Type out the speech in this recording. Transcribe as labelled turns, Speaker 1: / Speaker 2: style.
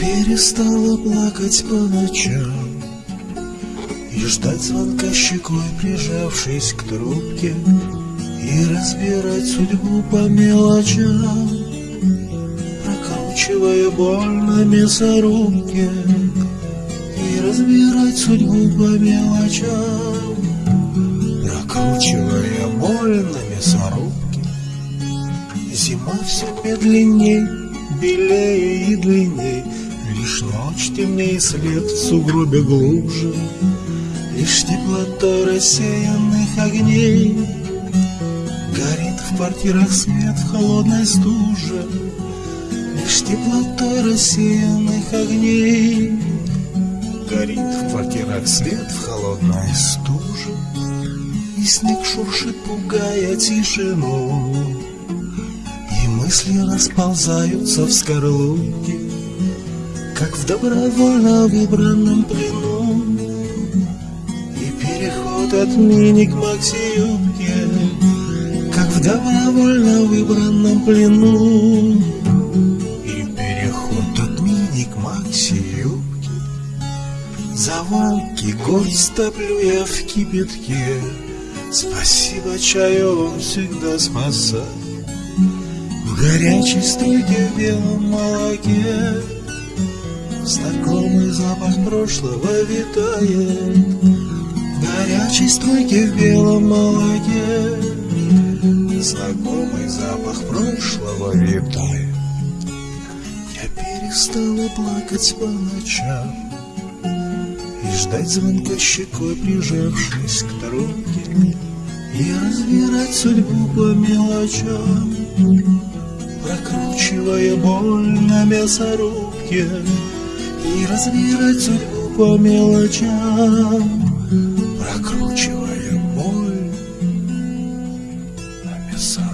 Speaker 1: перестала плакать по ночам И ждать звонка щекой, прижавшись к трубке И разбирать судьбу по мелочам Прокручивая боль на мясорубке И разбирать судьбу по мелочам Прокручивая боль на мясорубке. Зима все медленней, белее и длинней Лишь ночь темнее след в сугробе глубже Лишь теплота рассеянных огней. Горит в квартирах свет в холодной стуже Лишь теплота рассеянных огней. Горит в квартирах свет в холодной стуже И снег шуршит, пугая тишину. И мысли расползаются в скорлупке Как в добровольно выбранном плену. И переход от мини к макси-юбке Как в добровольно выбранном плену. И переход от мини к макси-юбке Завалки горсть топлю я в кипятке. Спасибо чаю, он всегда спасает В горячей струйке в белом молоке Знакомый запах прошлого витает В горячей струйке в белом молоке. Знакомый запах прошлого витает. Я перестала плакать по ночам и ждать звонка щекой, прижавшись к трубке И разбирать судьбу по мелочам Прокручивая боль на мясорубке и разбирать судьбу по мелочам Прокручивая боль на мясах.